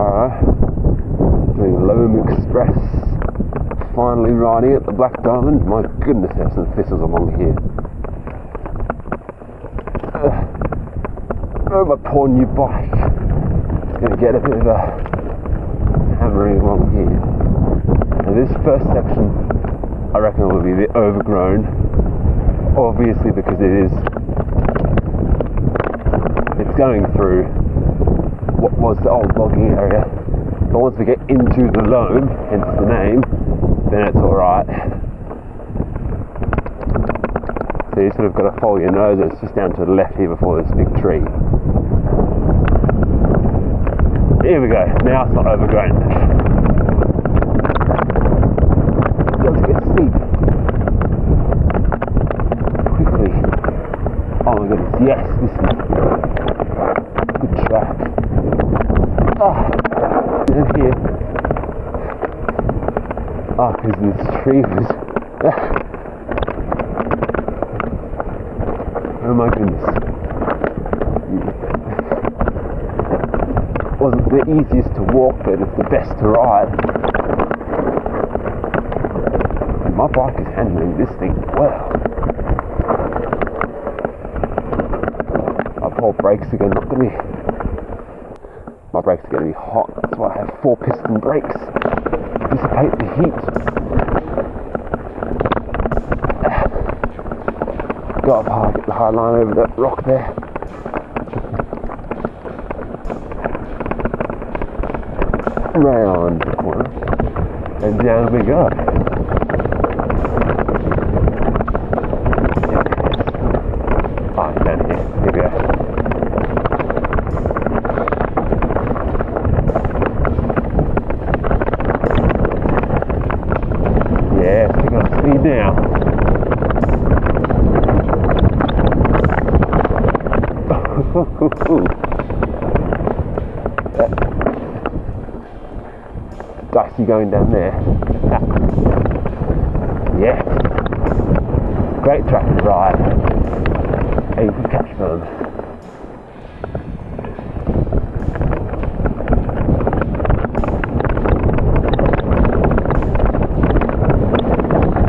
Alright. Loam Express. Finally riding at the Black Diamond. My goodness, there's some thistles along here. Oh, my poor new bike. It's going to get a bit of a hammering along here. Now this first section, I reckon will be a bit overgrown. Obviously because it is, it's going through what was the old logging area. But once we get into the loam, hence the name, then it's alright. So you sort of got to follow your nose, it's just down to the left here before this big tree. Here we go, now it's not overgrown. It does get steep. Quickly. Oh my goodness, yes, this is and here. Ah, because this tree was. oh my goodness. It Wasn't the easiest to walk, but it's the best to ride. My bike is handling this thing well. My poor brakes not going to be my brakes are going to be hot. Why I have four piston brakes. Dissipate the heat. Go up high, get the high line over that rock there. Round the corner. And down we go. Ah, down here. Here we go. Yeah, picking up speed now. Dicey going down there. yeah. Great track ride. And you can catch them.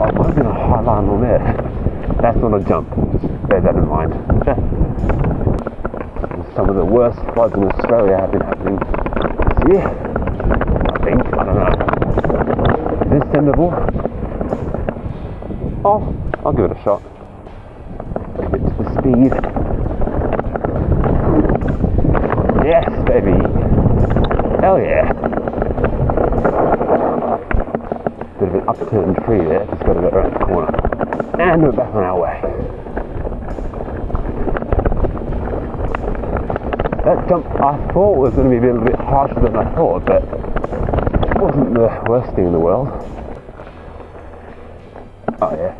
Oh, might have been a high line on there. That's not a jump, just bear that in mind. Some of the worst floods in Australia have been happening this year. I think, I don't know. Is this sendable? Oh, I'll give it a shot. Commit to the speed. Yes, baby. Hell yeah. Bit of an upturned tree there, just got to go around the corner. And we're back on our way. That jump I thought was going to be a little bit harsher than I thought, but it wasn't the worst thing in the world. Oh yeah.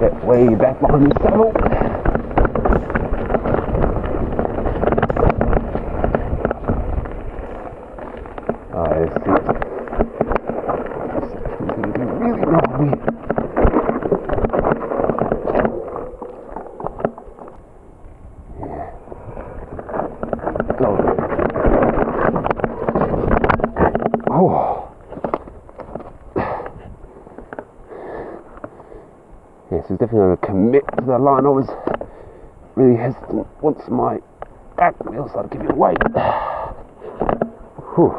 Get way back behind the saddle. Be really gnarly. Yeah. Oh. Yes, he's definitely going to commit to the line. I was really hesitant once my back wheel started giving way. Whew.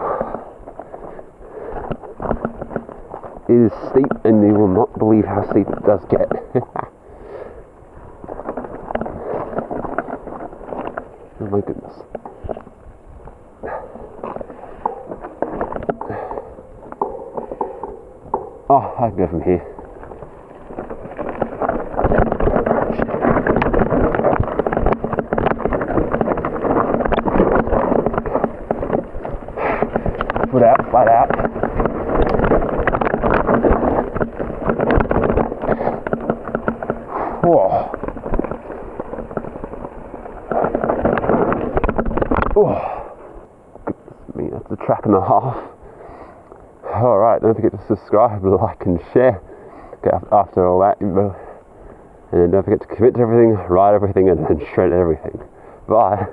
It is steep, and you will not believe how steep it does get. oh my goodness. Oh, I can go from here. Foot out, flat out. Whoa. Oh. Me, that's a track and a half. Alright, don't forget to subscribe, like and share. get after all that. And don't forget to commit to everything, write everything, and then shred everything. Bye.